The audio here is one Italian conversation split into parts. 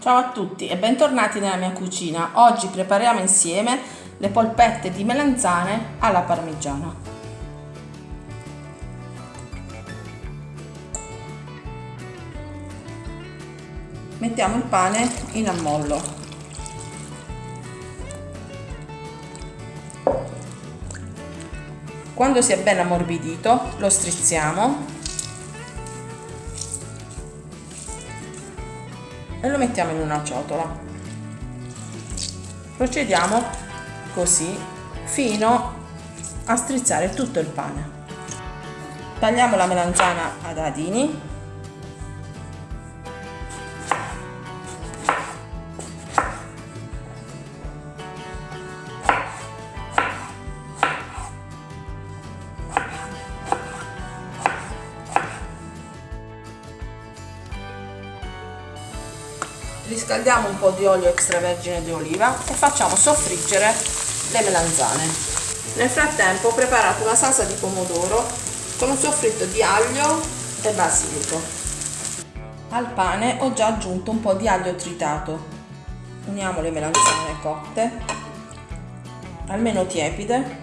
Ciao a tutti e bentornati nella mia cucina. Oggi prepariamo insieme le polpette di melanzane alla parmigiana. Mettiamo il pane in ammollo. Quando si è ben ammorbidito lo strizziamo e lo mettiamo in una ciotola. Procediamo così fino a strizzare tutto il pane. Tagliamo la melanzana a dadini riscaldiamo un po' di olio extravergine di oliva e facciamo soffriggere le melanzane. Nel frattempo ho preparato una salsa di pomodoro con un soffritto di aglio e basilico. Al pane ho già aggiunto un po' di aglio tritato. Uniamo le melanzane cotte, almeno tiepide,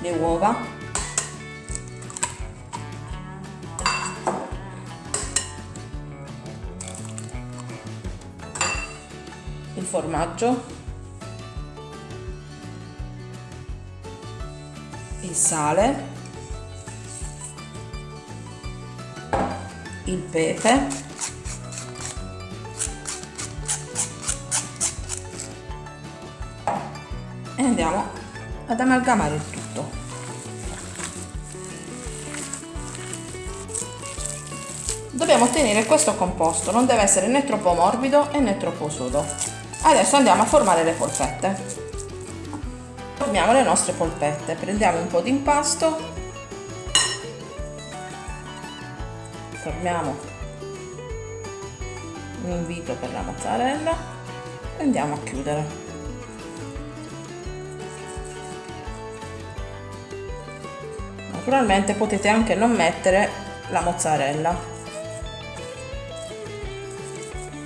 le uova formaggio, il sale, il pepe, e andiamo ad amalgamare il tutto. Dobbiamo ottenere questo composto, non deve essere né troppo morbido né troppo sodo. Adesso andiamo a formare le polpette. Formiamo le nostre polpette. Prendiamo un po' di impasto. Formiamo un invito per la mozzarella e andiamo a chiudere. Naturalmente potete anche non mettere la mozzarella.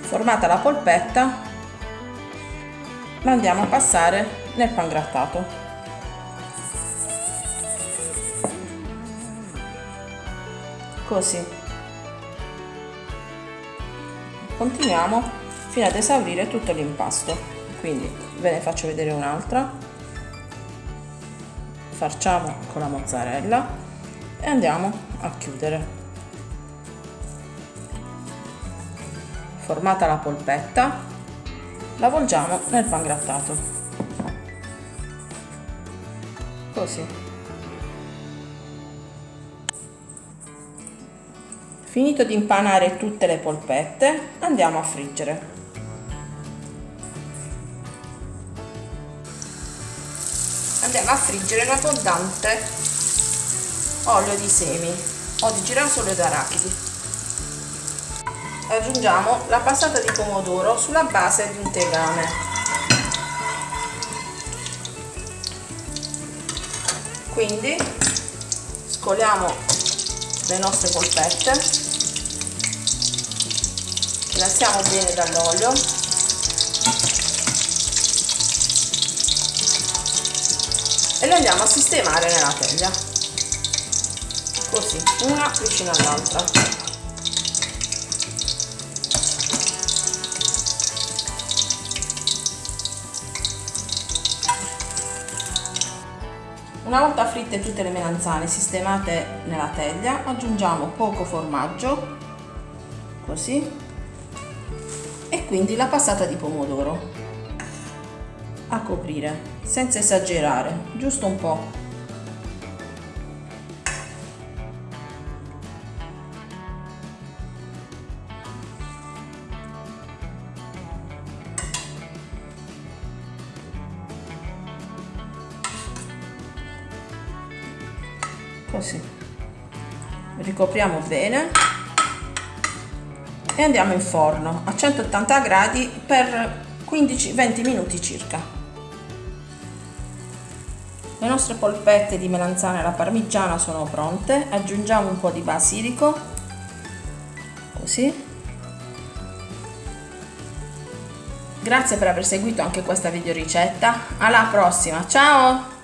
Formata la polpetta la andiamo a passare nel pangrattato così. Continuiamo fino ad esaurire tutto l'impasto. Quindi ve ne faccio vedere un'altra. Facciamo con la mozzarella e andiamo a chiudere. Formata la polpetta la volgiamo nel pangrattato così. Finito di impanare tutte le polpette andiamo a friggere. Andiamo a friggere in abbondante olio di semi o di girasole d'arachidi aggiungiamo la passata di pomodoro sulla base di un tegame. Quindi scoliamo le nostre polpette lasciamo bene dall'olio. E le andiamo a sistemare nella teglia. Così una vicino all'altra Una volta fritte tutte le melanzane sistemate nella teglia, aggiungiamo poco formaggio, così, e quindi la passata di pomodoro. A coprire, senza esagerare, giusto un po' così. Ricopriamo bene. E andiamo in forno a 180 gradi per 15-20 minuti circa. Le nostre polpette di melanzane alla parmigiana sono pronte. Aggiungiamo un po' di basilico. Così. Grazie per aver seguito anche questa video ricetta alla prossima. Ciao